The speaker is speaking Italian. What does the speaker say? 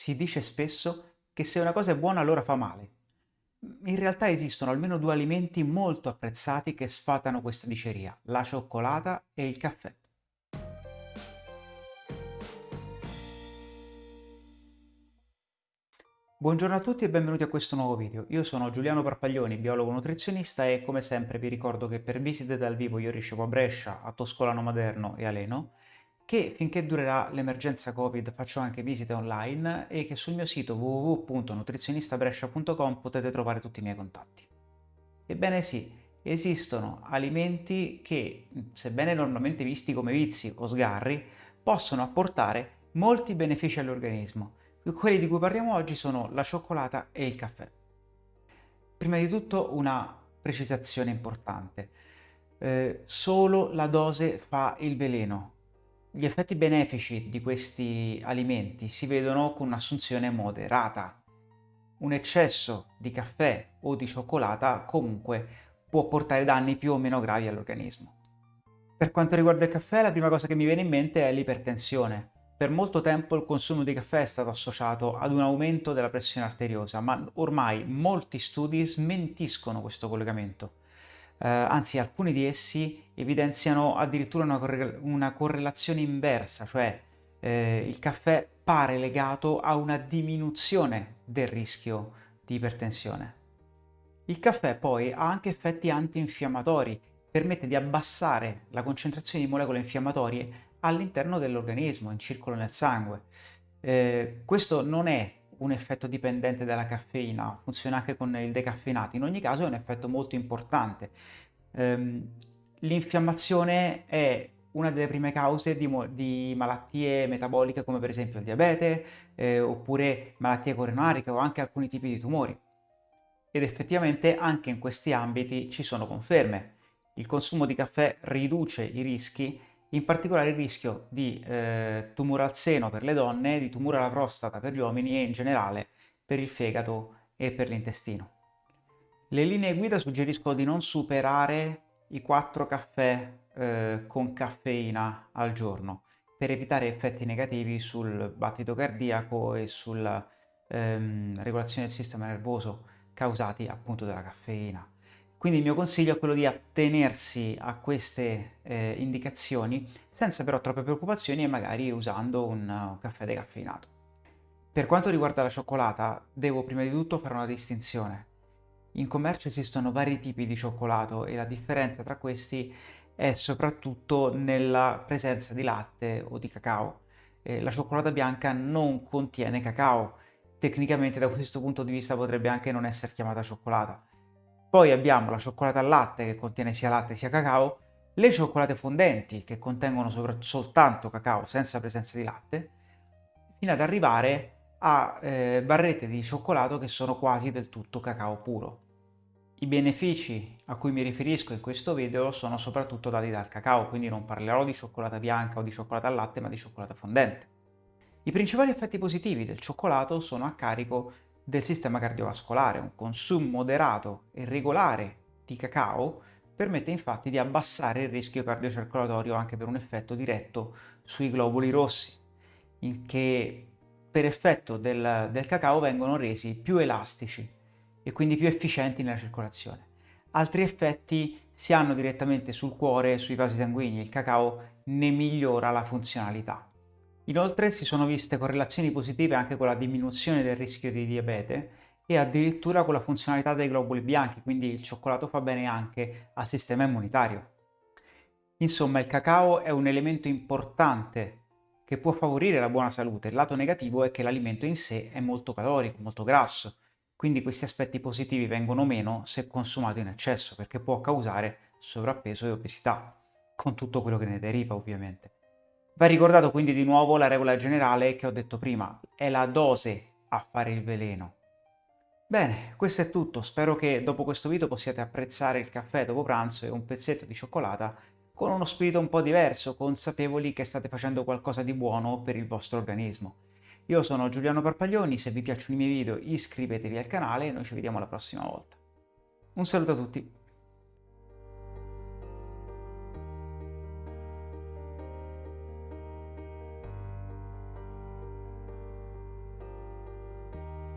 Si dice spesso che se una cosa è buona allora fa male. In realtà esistono almeno due alimenti molto apprezzati che sfatano questa diceria, la cioccolata e il caffè. Buongiorno a tutti e benvenuti a questo nuovo video. Io sono Giuliano Parpaglioni, biologo nutrizionista e come sempre vi ricordo che per visite dal vivo io ricevo a Brescia, a Toscolano Maderno e a Leno che finché durerà l'emergenza Covid faccio anche visite online e che sul mio sito www.nutrizionistabrescia.com potete trovare tutti i miei contatti. Ebbene sì, esistono alimenti che, sebbene normalmente visti come vizi o sgarri, possono apportare molti benefici all'organismo. Quelli di cui parliamo oggi sono la cioccolata e il caffè. Prima di tutto una precisazione importante. Eh, solo la dose fa il veleno, gli effetti benefici di questi alimenti si vedono con un'assunzione moderata. Un eccesso di caffè o di cioccolata comunque può portare danni più o meno gravi all'organismo. Per quanto riguarda il caffè, la prima cosa che mi viene in mente è l'ipertensione. Per molto tempo il consumo di caffè è stato associato ad un aumento della pressione arteriosa, ma ormai molti studi smentiscono questo collegamento eh, anzi alcuni di essi evidenziano addirittura una, corre una correlazione inversa, cioè eh, il caffè pare legato a una diminuzione del rischio di ipertensione. Il caffè poi ha anche effetti antinfiammatori, permette di abbassare la concentrazione di molecole infiammatorie all'interno dell'organismo, in circolo nel sangue. Eh, questo non è un effetto dipendente dalla caffeina, funziona anche con il decaffeinato, in ogni caso è un effetto molto importante. Um, L'infiammazione è una delle prime cause di, di, malattie metaboliche come per esempio il diabete eh, oppure malattie coronariche o anche alcuni tipi di tumori. Ed effettivamente anche in questi ambiti ci sono conferme. Il consumo di caffè riduce i rischi in particolare il rischio di eh, tumore al seno per le donne, di tumore alla prostata per gli uomini e in generale per il fegato e per l'intestino. Le linee guida suggeriscono di non superare i 4 caffè eh, con caffeina al giorno per evitare effetti negativi sul battito cardiaco e sulla ehm, regolazione del sistema nervoso causati appunto dalla caffeina. Quindi il mio consiglio è quello di attenersi a queste eh, indicazioni senza però troppe preoccupazioni e magari usando un uh, caffè decaffeinato. Per quanto riguarda la cioccolata, devo prima di tutto fare una distinzione. In commercio esistono vari tipi di cioccolato e la differenza tra questi è soprattutto nella presenza di latte o di cacao. Eh, la cioccolata bianca non contiene cacao, tecnicamente da questo punto di vista potrebbe anche non essere chiamata cioccolata poi abbiamo la cioccolata al latte che contiene sia latte sia cacao, le cioccolate fondenti che contengono soltanto cacao senza presenza di latte, fino ad arrivare a eh, barrette di cioccolato che sono quasi del tutto cacao puro. I benefici a cui mi riferisco in questo video sono soprattutto dati dal cacao, quindi non parlerò di cioccolata bianca o di cioccolata al latte, ma di cioccolata fondente. I principali effetti positivi del cioccolato sono a carico del sistema cardiovascolare. Un consumo moderato e regolare di cacao permette infatti di abbassare il rischio cardiocircolatorio anche per un effetto diretto sui globuli rossi, che per effetto del, del cacao vengono resi più elastici e quindi più efficienti nella circolazione. Altri effetti si hanno direttamente sul cuore e sui vasi sanguigni, il cacao ne migliora la funzionalità. Inoltre si sono viste correlazioni positive anche con la diminuzione del rischio di diabete e addirittura con la funzionalità dei globuli bianchi, quindi il cioccolato fa bene anche al sistema immunitario. Insomma, il cacao è un elemento importante che può favorire la buona salute. Il lato negativo è che l'alimento in sé è molto calorico, molto grasso, quindi questi aspetti positivi vengono meno se consumato in eccesso, perché può causare sovrappeso e obesità, con tutto quello che ne deriva ovviamente. Va ricordato quindi di nuovo la regola generale che ho detto prima, è la dose a fare il veleno. Bene, questo è tutto, spero che dopo questo video possiate apprezzare il caffè dopo pranzo e un pezzetto di cioccolata con uno spirito un po' diverso, consapevoli che state facendo qualcosa di buono per il vostro organismo. Io sono Giuliano Parpaglioni, se vi piacciono i miei video iscrivetevi al canale e noi ci vediamo la prossima volta. Un saluto a tutti!